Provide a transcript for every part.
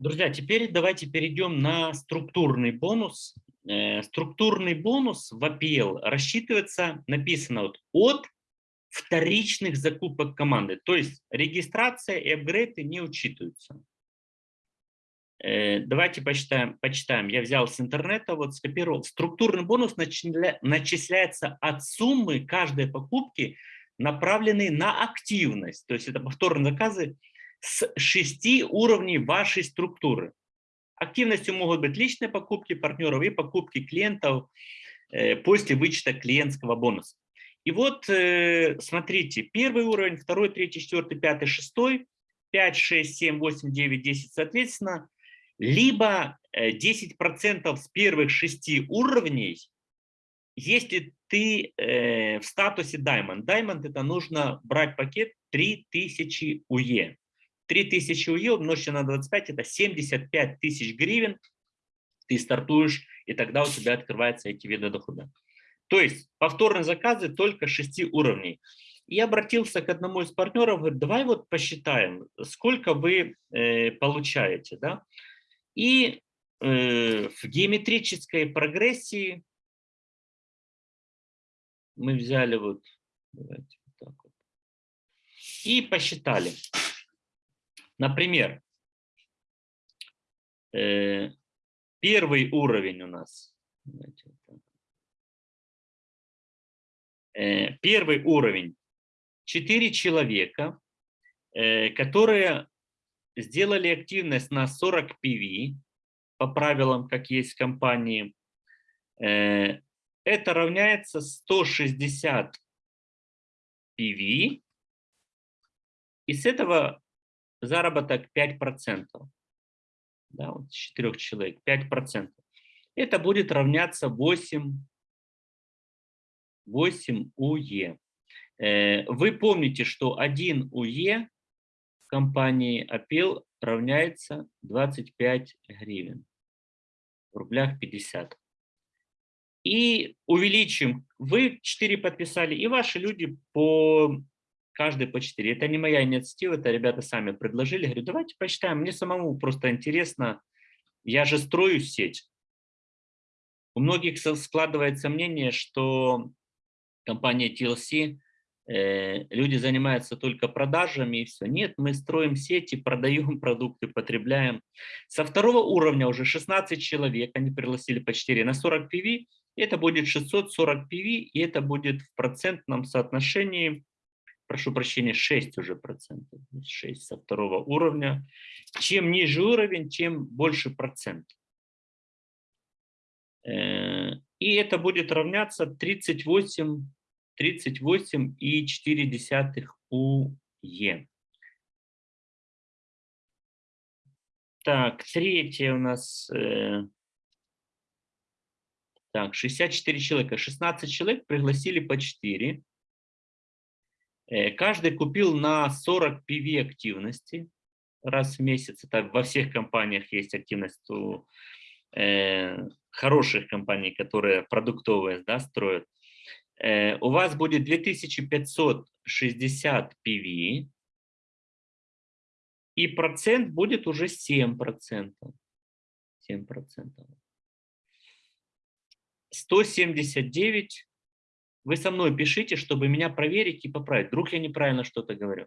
Друзья, теперь давайте перейдем на структурный бонус. Э, структурный бонус в APL рассчитывается, написано вот, от вторичных закупок команды. То есть регистрация и апгрейды не учитываются. Э, давайте почитаем, почитаем. Я взял с интернета, вот скопировал. Структурный бонус начисляется от суммы каждой покупки, направленной на активность. То есть это повторные заказы с шести уровней вашей структуры. Активностью могут быть личные покупки партнеров и покупки клиентов э, после вычета клиентского бонуса. И вот э, смотрите, первый уровень, второй, третий, четвертый, пятый, шестой, 5, 6, 7, 8, 9, 10 соответственно, либо 10% э, с первых шести уровней, если ты в статусе Diamond. Diamond это нужно брать пакет 3000 УЕ. 3000 УЕ умножьте на 25, это 75 тысяч гривен, ты стартуешь, и тогда у тебя открываются эти виды дохода. То есть повторные заказы только 6 уровней. И обратился к одному из партнеров, говорит, давай вот посчитаем, сколько вы э, получаете. Да? И э, в геометрической прогрессии мы взяли вот, давайте вот так вот, и посчитали. Например, э, первый уровень у нас. Э, первый уровень. Четыре человека, э, которые сделали активность на 40 PV, по правилам, как есть в компании. Это равняется 160 PV. И с этого заработок 5%. Да, вот с 4 человек 5%. Это будет равняться 8, 8 УЕ. Вы помните, что 1 УЕ в компании Апел равняется 25 гривен. В рублях 50. И увеличим. Вы 4 подписали, и ваши люди по каждый по 4. Это не моя инициатива, это ребята сами предложили. Говорю, давайте посчитаем, мне самому просто интересно, я же строю сеть. У многих складывается мнение, что компания TLC, э, люди занимаются только продажами и все. Нет, мы строим сети, продаем продукты, потребляем. Со второго уровня уже 16 человек, они пригласили по 4 на 40 PV, это будет 640 PV, и это будет в процентном соотношении прошу прощения, 6 уже процентов, 6 со второго уровня. Чем ниже уровень, тем больше процент. Э, и это будет равняться 38, 38,4 УЕ. Так, третье у нас... Э, так, 64 человека. 16 человек пригласили по 4. Э, каждый купил на 40 PV активности раз в месяц. Это во всех компаниях есть активность у э, хороших компаний, которые продуктовые да, строят. Э, у вас будет 2560 PV, и процент будет уже 7%. 7%. 179 вы со мной пишите, чтобы меня проверить и поправить. Вдруг я неправильно что-то говорю.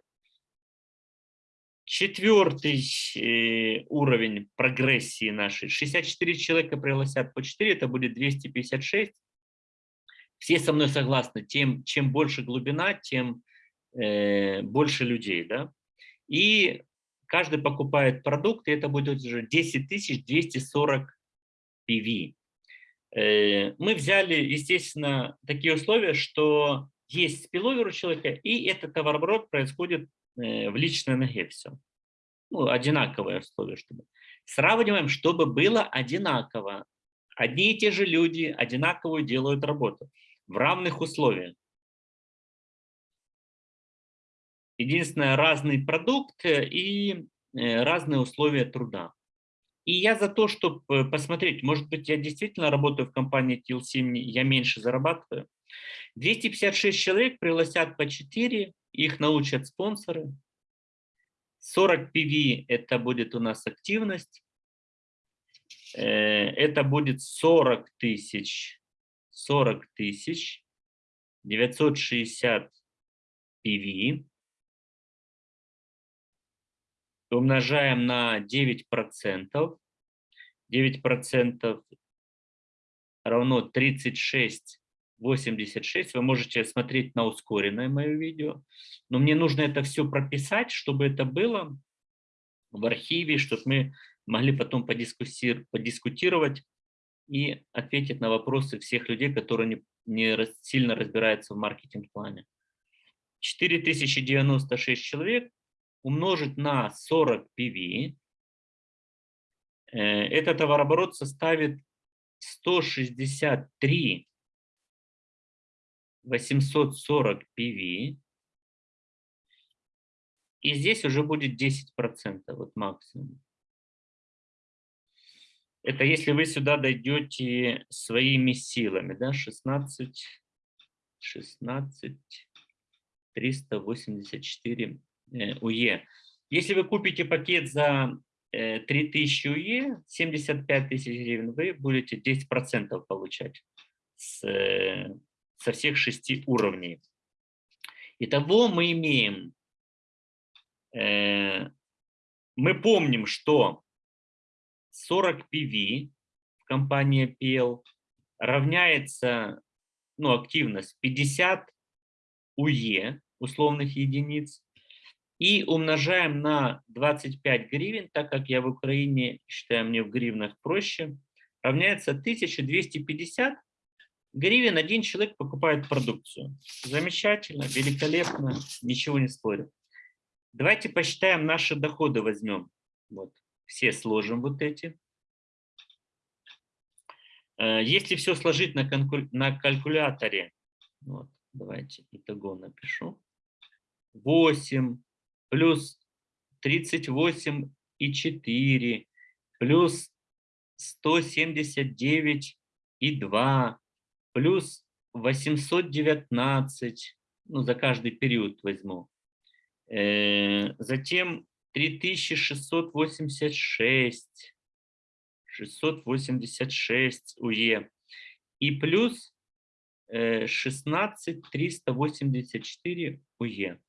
Четвертый э, уровень прогрессии нашей. 64 человека пригласят по 4, это будет 256. Все со мной согласны, тем, чем больше глубина, тем э, больше людей. Да? И каждый покупает продукт, и это будет уже 10 240 PV. Э, мы взяли, естественно, такие условия, что есть спиловер у человека, и этот товарооборот происходит э, в личной ноге все. Ну, одинаковые условия, чтобы. Сравниваем, чтобы было одинаково. Одни и те же люди одинаковую делают работу в равных условиях. Единственное, разный продукт и э, разные условия труда. И я за то, чтобы э, посмотреть, может быть, я действительно работаю в компании TLC, я меньше зарабатываю. 256 человек пригласят по 4, их научат спонсоры. 40 PV – это будет у нас активность. это будет 40 тысяч, 40 тысяч 960 PV. Умножаем на 9%. 9% равно 36 86. Вы можете смотреть на ускоренное мое видео. Но мне нужно это все прописать, чтобы это было в архиве, чтобы мы могли потом подискутировать и ответить на вопросы всех людей, которые не, не сильно разбираются в маркетинг-плане. 4096 человек умножить на 40 PV. Э, этот товарооборот составит 163 840 PV. И здесь уже будет 10%, вот максимум. Это если вы сюда дойдете своими силами, да, 16, 16, 384 УЕ. Если вы купите пакет за 3000 э, УЕ, 75 тысяч гривен, вы будете 10% получать с э, со всех шести уровней. Итого мы имеем, э, мы помним, что 40 PV в компании PL равняется, ну, активность 50 УЕ, условных единиц, и умножаем на 25 гривен, так как я в Украине, считаю, мне в гривнах проще, равняется 1250 гривен один человек покупает продукцию. Замечательно, великолепно, ничего не спорю. Давайте посчитаем наши доходы, возьмем. Вот, все сложим вот эти. Э, если все сложить на, на калькуляторе, вот, давайте итого напишу. 8 плюс 38 и 4 плюс 179 и 2 плюс 819, ну, за каждый период возьму. Э, затем 3686, 686 УЕ. И плюс 16384 УЕ.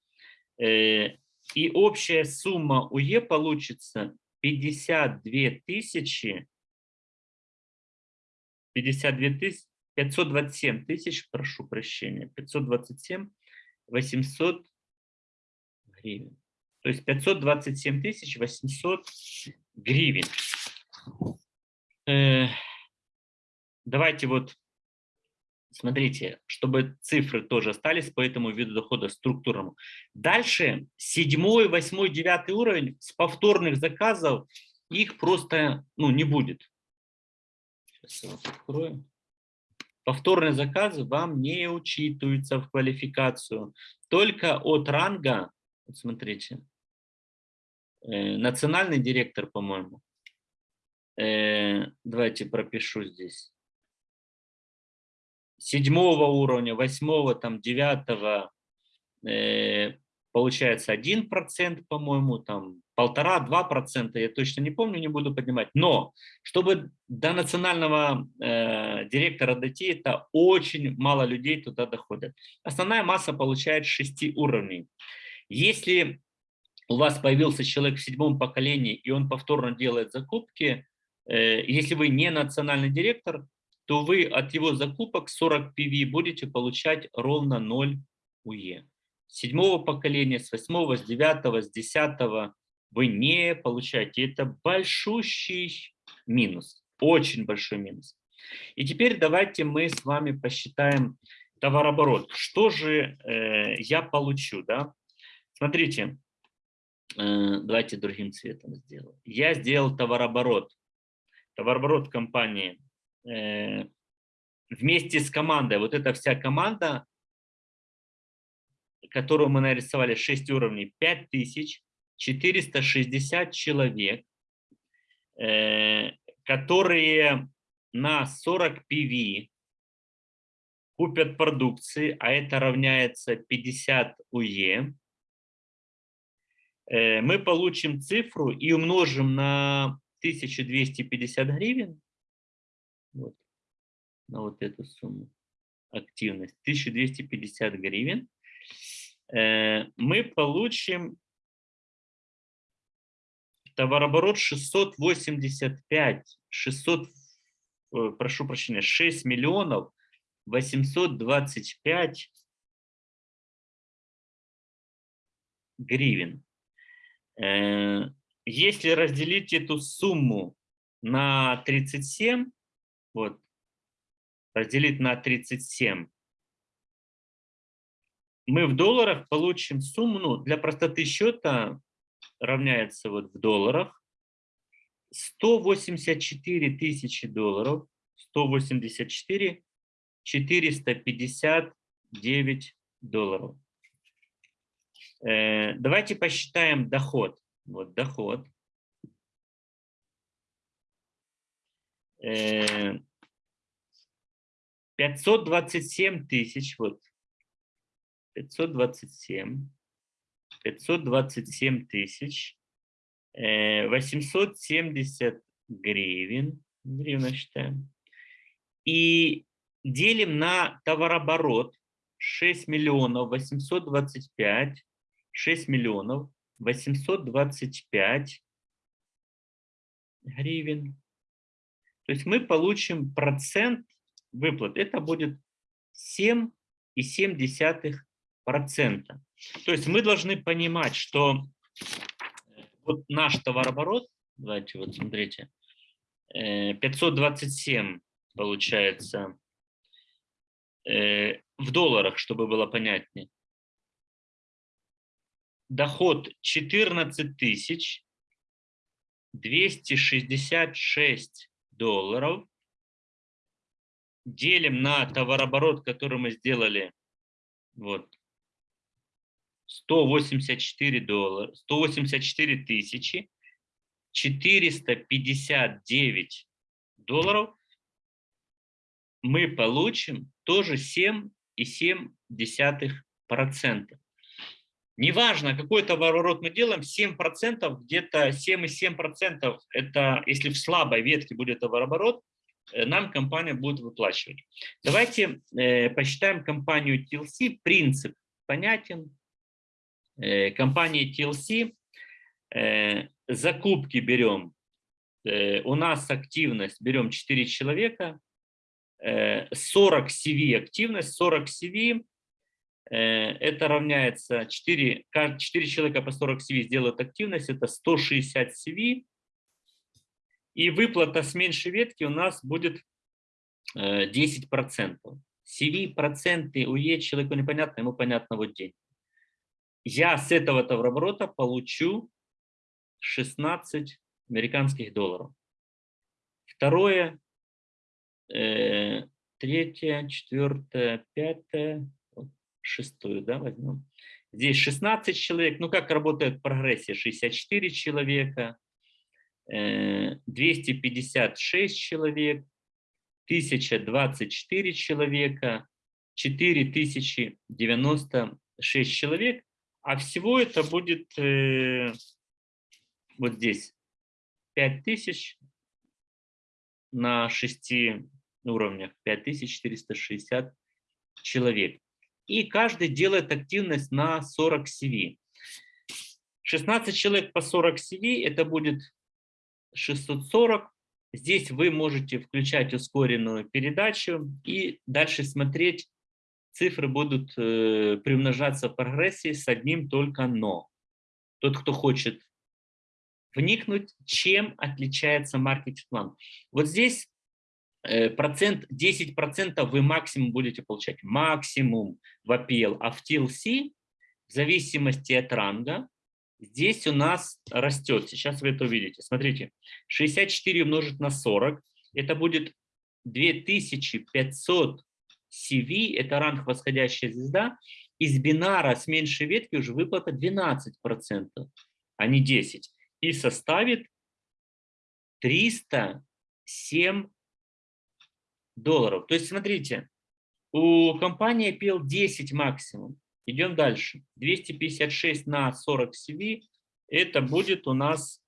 И общая сумма УЕ получится 52 тысячи 52 тысячи 527 тысяч, прошу прощения, 527 800 гривен. То есть 527 тысяч 800 гривен. Э, давайте вот, смотрите, чтобы цифры тоже остались по этому виду дохода структурному. Дальше седьмой, восьмой, девятый уровень с повторных заказов их просто ну, не будет. Сейчас я вот открою. Повторные заказы вам не учитываются в квалификацию. Только от ранга, вот смотрите, э, национальный директор, по-моему, э, давайте пропишу здесь, седьмого уровня, восьмого, там, девятого, э, получается 1%, по-моему, там полтора-два процента, я точно не помню, не буду поднимать. Но чтобы до национального э, директора дойти, это очень мало людей туда доходят. Основная масса получает 6 уровней. Если у вас появился человек в седьмом поколении, и он повторно делает закупки, э, если вы не национальный директор, то вы от его закупок 40 PV будете получать ровно 0 УЕ седьмого поколения, с восьмого, с девятого, с десятого вы не получаете. Это большущий минус, очень большой минус. И теперь давайте мы с вами посчитаем товарооборот. Что же э, я получу? Да? Смотрите, э, давайте другим цветом сделаю. Я сделал товарооборот. Товарооборот компании вместе с командой. Вот эта вся команда которую мы нарисовали 6 уровней, 5460 человек, э, которые на 40 PV купят продукции, а это равняется 50 УЕ, э, мы получим цифру и умножим на 1250 гривен, вот, на вот эту сумму активность 1250 гривен, э, мы получим товарооборот 685, 600, э, прошу прощения, 6 миллионов 825 гривен. Э, если разделить эту сумму на 37, вот, разделить на 37, мы в долларах получим сумму, ну, для простоты счета равняется вот в долларах 184 тысячи долларов, 184 459 долларов. Э, давайте посчитаем доход. Вот доход. 527 тысяч, вот. 527, 527 тысяч, 870 э, гривен, гривна считаем, и делим на товарооборот 6 миллионов 825, 6 миллионов 825 гривен. То есть мы получим процент выплат. Это будет 7,7%. То есть мы должны понимать, что вот наш товарооборот, давайте вот смотрите, 527 э, получается э, в долларах, чтобы было понятнее. Доход 14 тысяч 266 долларов. Делим на товарооборот, который мы сделали. Вот. 184 доллара, 184 тысячи 459 долларов мы получим тоже 7,7%. Неважно, какой товарооборот мы делаем, 7%, где-то 7,7% это, если в слабой ветке будет товарооборот, э, нам компания будет выплачивать. Давайте э, посчитаем компанию TLC. Принцип понятен. Э, компания TLC. Э, закупки берем. Э, у нас активность берем 4 человека. 40 CV активность, 40 CV это равняется 4, 4 человека по 40 CV сделают активность, это 160 CV. И выплата с меньшей ветки у нас будет 10%. CV проценты у Е человеку непонятно, ему понятно вот день. Я с этого товарооборота получу 16 американских долларов. Второе, э, третье, четвертое, пятое, шестую, да, возьмем. Здесь 16 человек. Ну, как работает прогрессия? 64 человека, 256 э, человек, 1024 человека, 4096 человек. А всего это будет э, вот здесь 5000 на 6 уровнях, 5460 человек и каждый делает активность на 40 CV. 16 человек по 40 CV, это будет 640. Здесь вы можете включать ускоренную передачу и дальше смотреть, цифры будут э, приумножаться в прогрессии с одним только «но». Тот, кто хочет вникнуть, чем отличается маркетинг-план. Вот здесь процент, 10% вы максимум будете получать. Максимум в APL. А в TLC, в зависимости от ранга, здесь у нас растет. Сейчас вы это увидите. Смотрите, 64 умножить на 40, это будет 2500 CV, это ранг восходящая звезда. Из бинара с меньшей ветки уже выплата 12%, а не 10%. И составит 307 долларов. То есть, смотрите, у компании пил 10 максимум. Идем дальше. 256 на 40 CV. Это будет у нас...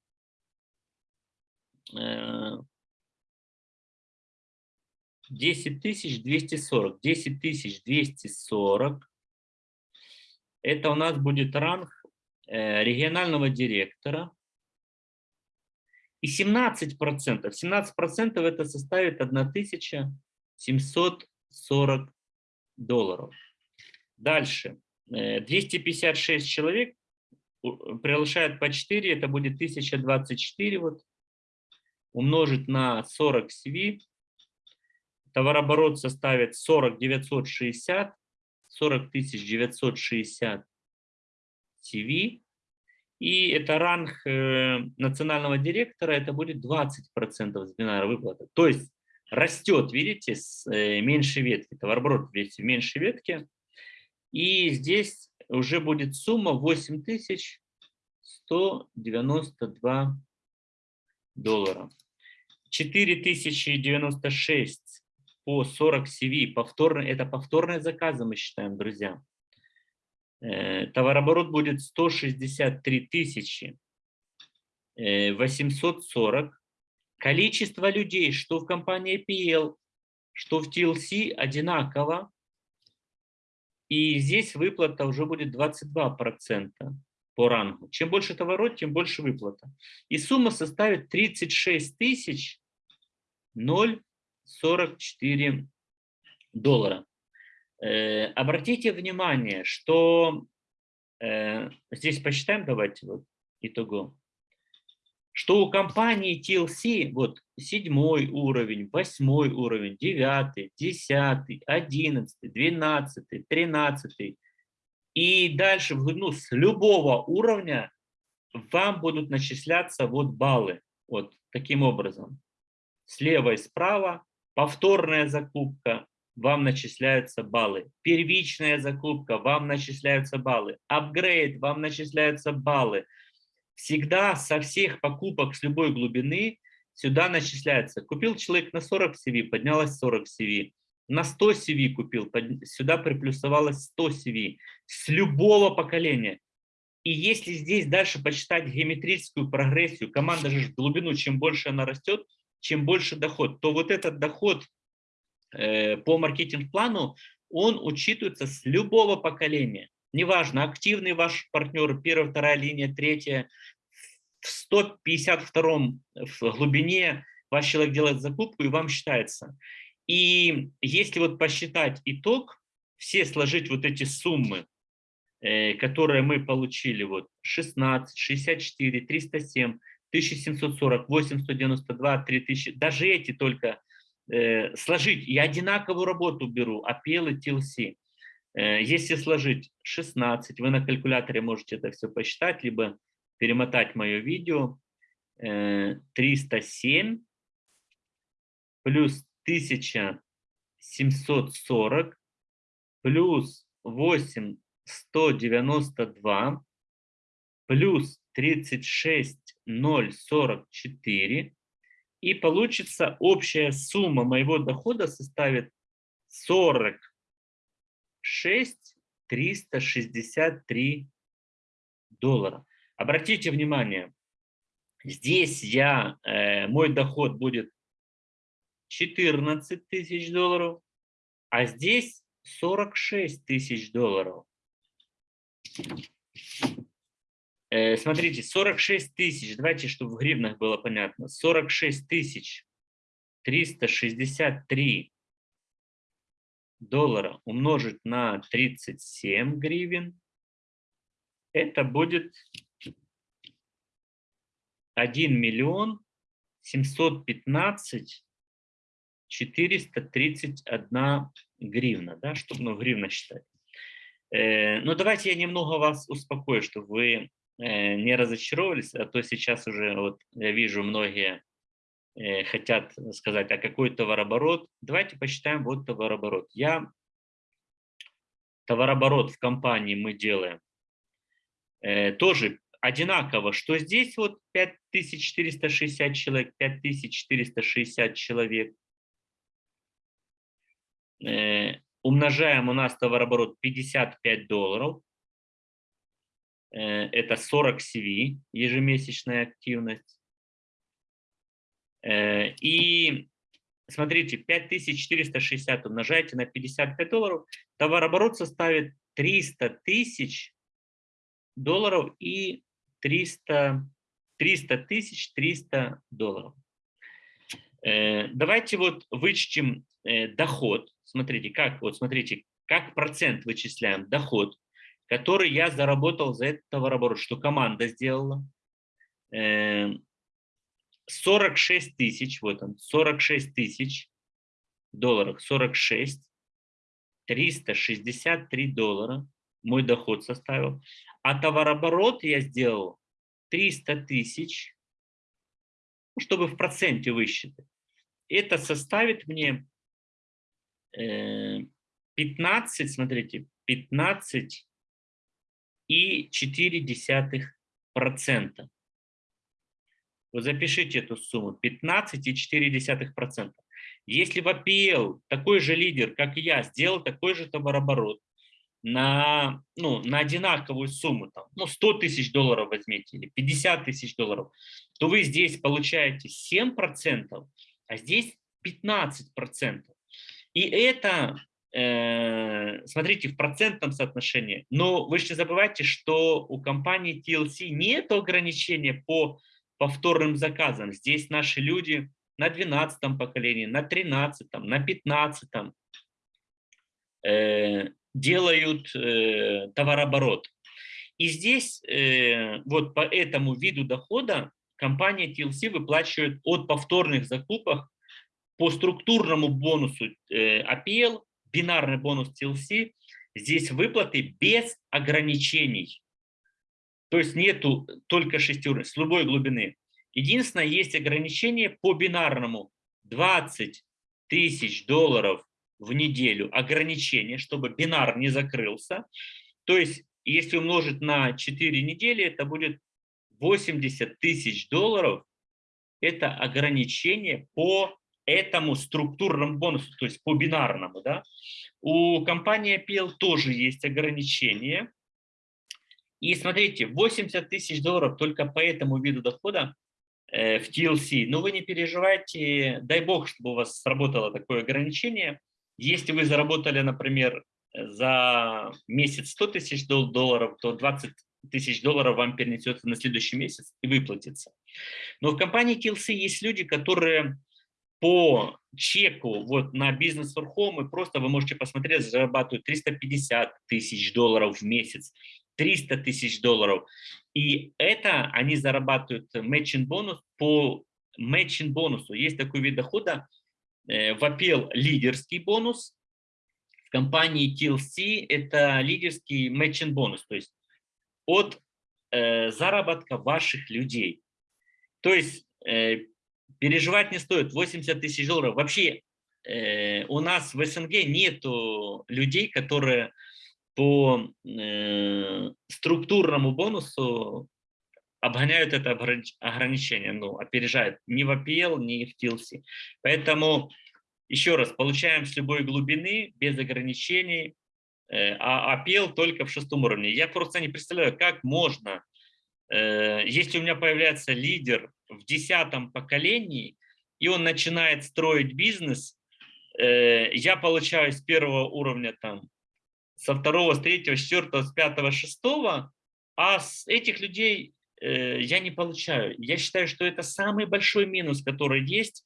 Э, 10 240. 10 240. Это у нас будет ранг э, регионального директора. И 17%, 17% это составит 1740 долларов. Дальше. 256 э, человек превышает по 4, это будет 1024 вот, умножить на 40 CV, товарооборот составит 40 960, 40 960 CV, и это ранг э, национального директора, это будет 20% с бинара выплаты. То есть растет, видите, с э, меньшей ветки, товарооборот видите, в меньшей ветке, и здесь уже будет сумма 8192 доллара. 4096 по 40 CV, повторно, это повторные заказы мы считаем, друзья. Э, товарооборот будет 163 тысячи 840. Э, Количество людей, что в компании PL, что в TLC, одинаково. И здесь выплата уже будет 22% по рангу. Чем больше товарот, тем больше выплата. И сумма составит 36 тысяч 0,44 доллара. Э, обратите внимание, что э, здесь посчитаем, давайте вот итого что у компании TLC вот седьмой уровень, восьмой уровень, девятый, десятый, одиннадцатый, двенадцатый, тринадцатый. И дальше ну, с любого уровня вам будут начисляться вот баллы. Вот таким образом. Слева и справа повторная закупка, вам начисляются баллы. Первичная закупка, вам начисляются баллы. Апгрейд, вам начисляются баллы всегда со всех покупок с любой глубины сюда начисляется. Купил человек на 40 CV, поднялось 40 CV. На 100 CV купил, сюда приплюсовалось 100 CV. С любого поколения. И если здесь дальше почитать геометрическую прогрессию, команда же в глубину, чем больше она растет, чем больше доход, то вот этот доход по маркетинг-плану, он учитывается с любого поколения. Неважно, активный ваш партнер, первая, вторая линия, третья, в 152 в глубине ваш человек делает закупку и вам считается. И если вот посчитать итог, все сложить вот эти суммы, э, которые мы получили, вот 16, 64, 307, 1740, 8192, 3000, даже эти только э, сложить, я одинаковую работу беру, APL и TLC. Э, если сложить 16, вы на калькуляторе можете это все посчитать, либо перемотать мое видео. 307 э, плюс 1740 плюс 8 192 плюс 36 044 и получится общая сумма моего дохода составит 46 363 доллара. Обратите внимание, здесь я, э, мой доход будет 14 тысяч долларов, а здесь 46 тысяч долларов. Э, смотрите, 46 тысяч, давайте, чтобы в гривнах было понятно, 46 тысяч 363 доллара умножить на 37 гривен, это будет 1 миллион 715 431 гривна, да, чтобы ну, гривна считать. Э, ну, давайте я немного вас успокою, чтобы вы не разочаровались, а то сейчас уже, вот я вижу, многие э, хотят сказать, а какой товарооборот? Давайте посчитаем вот товарооборот. Я товарооборот в компании мы делаем э, тоже одинаково, что здесь вот 5460 человек, 5460 человек. Э, умножаем у нас товарооборот 55 долларов. Э, это 40 CV, ежемесячная активность. Э, и смотрите, 5460 умножаете на 55 долларов, товарооборот составит 300 тысяч долларов и 300, 300 тысяч 300 долларов. Э, давайте вот вычтем доход. Смотрите, как, вот смотрите, как процент вычисляем доход, который я заработал за этот товарооборот, что команда сделала. 46 тысяч, вот он, 46 тысяч долларов, 46, 363 доллара мой доход составил. А товарооборот я сделал 300 тысяч, ну, чтобы в проценте высчитать. Это составит мне 15, э, смотрите, 15 и 4 десятых процента. Вы запишите эту сумму 15,4%. Если в APL такой же лидер, как я, сделал такой же товарооборот на, ну, на одинаковую сумму, там, ну, 100 тысяч долларов возьмите или 50 тысяч долларов, то вы здесь получаете 7%, а здесь 15%. И это, смотрите, в процентном соотношении. Но вы же не забывайте, что у компании TLC нет ограничения по повторным заказам. Здесь наши люди на 12 поколении, на 13, на 15 э, делают э, товарооборот. И здесь э, вот по этому виду дохода компания TLC выплачивает от повторных закупок по структурному бонусу э, APL, бинарный бонус TLC, здесь выплаты без ограничений. То есть нету только шести уровней, с любой глубины. Единственное, есть ограничение по бинарному 20 тысяч долларов в неделю ограничение, чтобы бинар не закрылся. То есть, если умножить на 4 недели, это будет 80 тысяч долларов. Это ограничение по этому структурному бонусу, то есть по бинарному. Да? У компании PL тоже есть ограничение. И смотрите, 80 тысяч долларов только по этому виду дохода э, в TLC. Но вы не переживайте, дай бог, чтобы у вас сработало такое ограничение. Если вы заработали, например, за месяц 100 тысяч долларов, то 20 тысяч долларов вам перенесется на следующий месяц и выплатится. Но в компании TLC есть люди, которые по чеку вот на бизнес home, просто вы можете посмотреть, зарабатывают 350 тысяч долларов в месяц, 300 тысяч долларов. И это они зарабатывают matching bonus по matching бонусу. Есть такой вид дохода, э, вопел лидерский бонус, в компании TLC это лидерский matching bonus, то есть от э, заработка ваших людей. То есть э, переживать не стоит, 80 тысяч долларов. Вообще э, у нас в СНГ нету людей, которые по э, структурному бонусу обгоняют это ограничение, ну, опережают ни в APL, ни в TLC. Поэтому, еще раз, получаем с любой глубины, без ограничений, э, а APL только в шестом уровне. Я просто не представляю, как можно, э, если у меня появляется лидер в десятом поколении, и он начинает строить бизнес, э, я получаю с первого уровня там со второго, с третьего, с четвертого, с пятого, шестого, а с этих людей э, я не получаю. Я считаю, что это самый большой минус, который есть.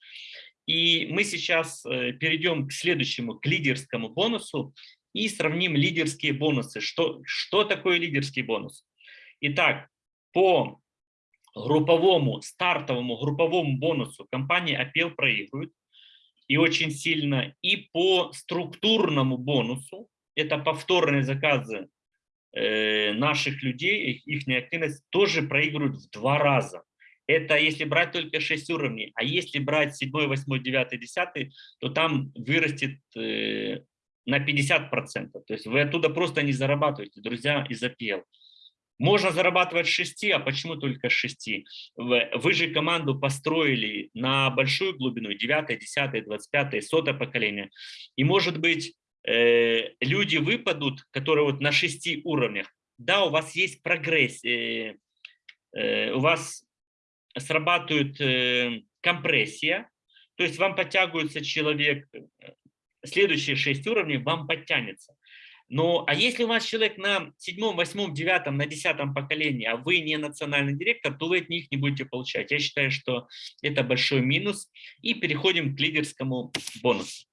И мы сейчас э, перейдем к следующему, к лидерскому бонусу и сравним лидерские бонусы. Что, что такое лидерский бонус? Итак, по групповому, стартовому групповому бонусу компания Apple проигрывает и очень сильно, и по структурному бонусу это повторные заказы э, наших людей, их, их активность тоже проигрывают в два раза. Это если брать только 6 уровней, а если брать 7, 8, 9, 10, то там вырастет э, на 50%. То есть вы оттуда просто не зарабатываете, друзья, из APL. Можно зарабатывать 6, а почему только 6? Вы же команду построили на большую глубину, 9, 10, 25, 100 поколение. И может быть э, люди выпадут, которые вот на шести уровнях, да, у вас есть прогресс, э, э, у вас срабатывает компрессия, то есть вам подтягивается человек, следующие шесть уровней вам подтянется. Но, а если у вас человек на седьмом, восьмом, девятом, на десятом поколении, а вы не национальный директор, то вы от них не будете получать. Я считаю, что это большой минус. И переходим к лидерскому бонусу.